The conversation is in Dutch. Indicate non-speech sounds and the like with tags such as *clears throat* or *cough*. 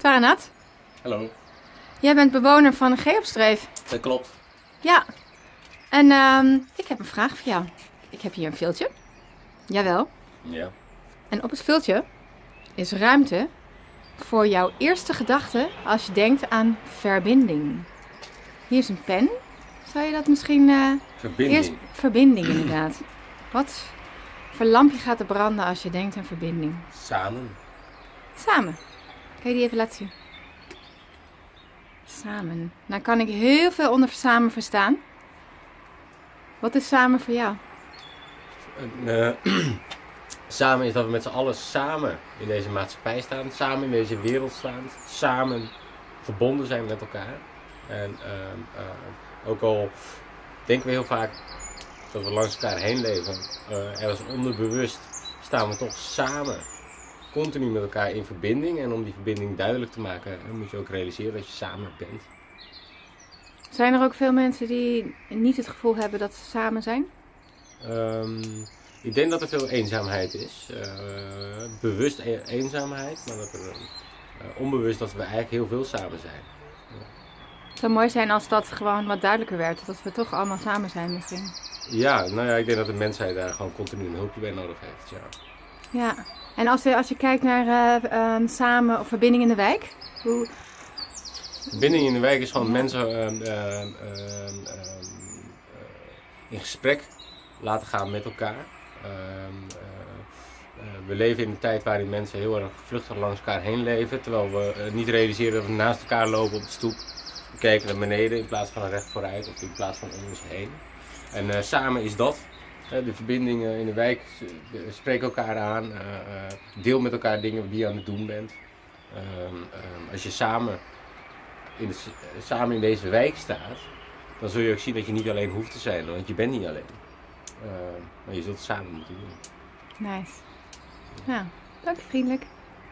Taranat, Hallo. jij bent bewoner van Geopstreef. Dat klopt. Ja. En ehm, ik heb een vraag voor jou. Ik heb hier een viltje. Jawel. Ja. En op het viltje is ruimte voor jouw eerste gedachte als je denkt aan verbinding. Hier is een pen. Zou je dat misschien... eh, Verbinding. Eerst verbinding inderdaad. Wat voor lampje gaat er branden als je denkt aan verbinding? Samen. Samen. Kan je die even laten zien? Samen. Nou kan ik heel veel onder samen verstaan. Wat is samen voor jou? Eh, *clears throat* samen is dat we met z'n allen samen in deze maatschappij staan. Samen in deze wereld staan. Samen verbonden zijn met elkaar. En ehm, eh, ook al denken we heel vaak dat we langs elkaar heen leven. eh ergens onderbewust staan we toch samen. Continu met elkaar in verbinding. En om die verbinding duidelijk te maken, moet je ook realiseren dat je samen bent. Zijn er ook veel mensen die niet het gevoel hebben dat ze samen zijn? Ehm, ik denk dat er veel eenzaamheid is. Eh, bewust e- eenzaamheid, maar dat er eh, onbewust dat we eigenlijk heel veel samen zijn. Het zou mooi zijn als dat gewoon wat duidelijker werd. Dat we toch allemaal samen zijn misschien. Ja, nou ja, ik denk dat de mensheid daar gewoon continu een hulpje bij nodig heeft. Ja. Ja. En als je, als je kijkt naar eh, ehm, samen of verbinding in de wijk. Hoe, Verbinding in de wijk is gewoon mensen ehm, ehm, ehm, ehm, eh, in gesprek laten gaan met elkaar. Eh, eh, we leven in een tijd waarin mensen heel erg vluchtig langs elkaar heen leven. Terwijl we niet realiseren dat we naast elkaar lopen op de stoep. We kijken naar beneden in plaats van recht vooruit of in plaats van om ons heen. En samen is dat. De verbindingen in de wijk eh, spreek elkaar aan. eh, eh, deel met elkaar dingen die je aan het doen bent. Ehm, ehm, als je samen in de, s- samen in deze wijk staat, dan zul je ook zien dat je niet alleen hoeft te zijn, want je bent niet alleen. Ehm, maar je zult het samen moeten doen. nice. Nou, dank je vriendelijk.